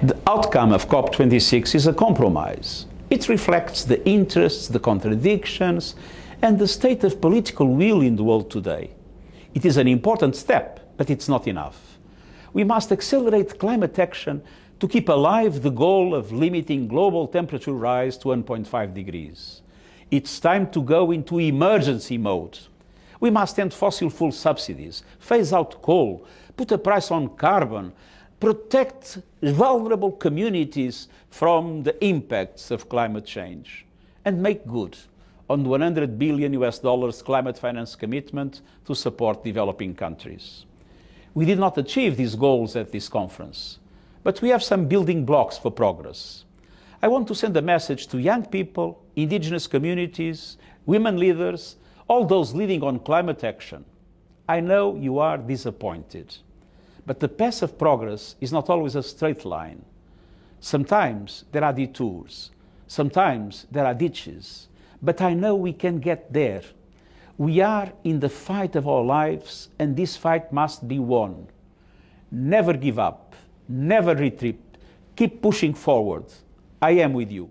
The outcome of COP26 is a compromise. It reflects the interests, the contradictions, and the state of political will in the world today. It is an important step, but it's not enough. We must accelerate climate action to keep alive the goal of limiting global temperature rise to 1.5 degrees. It's time to go into emergency mode. We must end fossil fuel subsidies, phase out coal, put a price on carbon, protect vulnerable communities from the impacts of climate change, and make good on the 100 billion US dollars climate finance commitment to support developing countries. We did not achieve these goals at this conference, but we have some building blocks for progress. I want to send a message to young people, indigenous communities, women leaders, all those leading on climate action. I know you are disappointed, but the path of progress is not always a straight line. Sometimes there are detours, sometimes there are ditches, but I know we can get there. We are in the fight of our lives, and this fight must be won. Never give up, never retreat, keep pushing forward. I am with you.